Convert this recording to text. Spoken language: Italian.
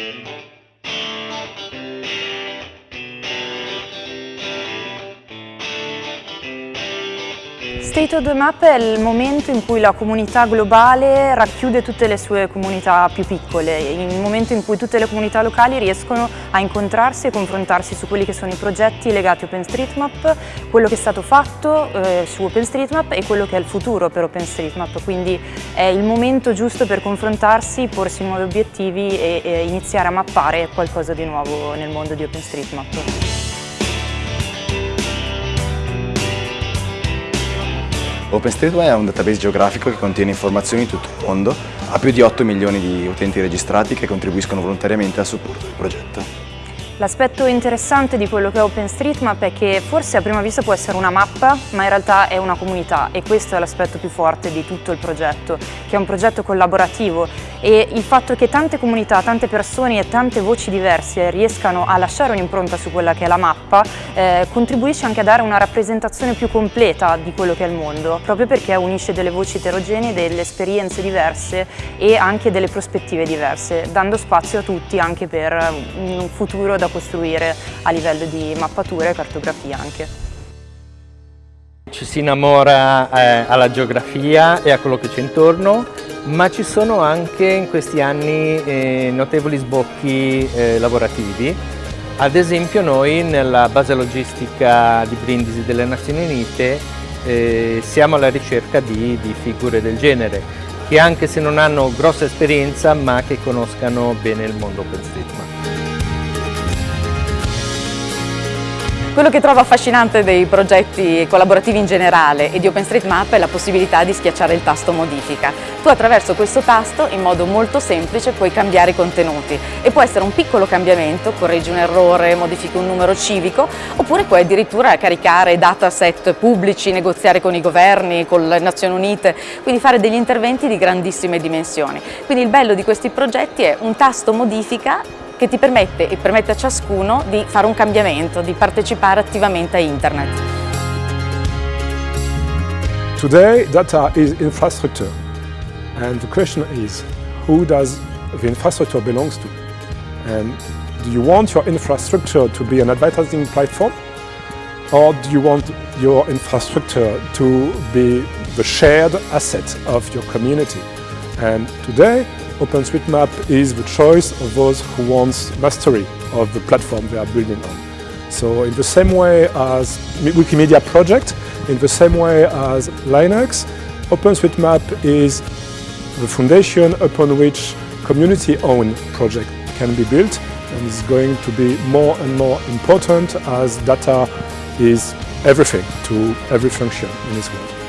Thank you. State of the Map è il momento in cui la comunità globale racchiude tutte le sue comunità più piccole, il momento in cui tutte le comunità locali riescono a incontrarsi e confrontarsi su quelli che sono i progetti legati a OpenStreetMap, quello che è stato fatto eh, su OpenStreetMap e quello che è il futuro per OpenStreetMap, quindi è il momento giusto per confrontarsi, porsi nuovi obiettivi e, e iniziare a mappare qualcosa di nuovo nel mondo di OpenStreetMap. OpenStreetMap è un database geografico che contiene informazioni di tutto il mondo, ha più di 8 milioni di utenti registrati che contribuiscono volontariamente al supporto del progetto. L'aspetto interessante di quello che è OpenStreetMap è che forse a prima vista può essere una mappa, ma in realtà è una comunità e questo è l'aspetto più forte di tutto il progetto, che è un progetto collaborativo e il fatto che tante comunità, tante persone e tante voci diverse riescano a lasciare un'impronta su quella che è la mappa eh, contribuisce anche a dare una rappresentazione più completa di quello che è il mondo, proprio perché unisce delle voci eterogenee, delle esperienze diverse e anche delle prospettive diverse, dando spazio a tutti anche per un futuro da costruire a livello di mappatura e cartografia anche. Ci si innamora eh, alla geografia e a quello che c'è intorno, ma ci sono anche in questi anni eh, notevoli sbocchi eh, lavorativi. Ad esempio noi nella base logistica di Brindisi delle Nazioni Unite eh, siamo alla ricerca di, di figure del genere, che anche se non hanno grossa esperienza ma che conoscano bene il mondo OpenStreetMap. Quello che trovo affascinante dei progetti collaborativi in generale e di OpenStreetMap è la possibilità di schiacciare il tasto modifica. Tu attraverso questo tasto in modo molto semplice puoi cambiare i contenuti e può essere un piccolo cambiamento, correggi un errore, modifichi un numero civico oppure puoi addirittura caricare dataset pubblici, negoziare con i governi, con le Nazioni Unite, quindi fare degli interventi di grandissime dimensioni. Quindi il bello di questi progetti è un tasto modifica che ti permette e permette a ciascuno di fare un cambiamento, di partecipare attivamente a Internet. Today data is infrastructure and the question is who does the infrastructure belongs to? And do you want your infrastructure to be an advertising platform or do you want your infrastructure to be the shared asset of your community? And today OpenStreetMap is the choice of those who want mastery of the platform they are building on. So in the same way as Wikimedia project, in the same way as Linux, OpenStreetMap is the foundation upon which community-owned project can be built and is going to be more and more important as data is everything to every function in this world.